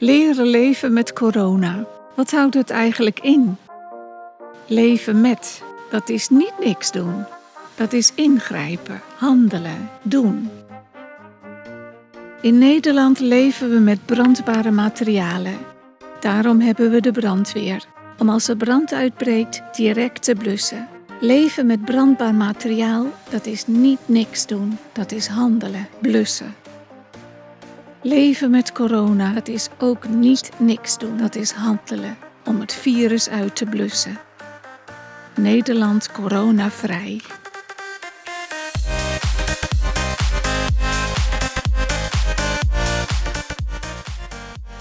Leren leven met corona. Wat houdt het eigenlijk in? Leven met, dat is niet niks doen. Dat is ingrijpen, handelen, doen. In Nederland leven we met brandbare materialen. Daarom hebben we de brandweer, om als er brand uitbreekt direct te blussen. Leven met brandbaar materiaal, dat is niet niks doen, dat is handelen, blussen. Leven met corona, dat is ook niet niks doen, dat is handelen om het virus uit te blussen. Nederland coronavrij.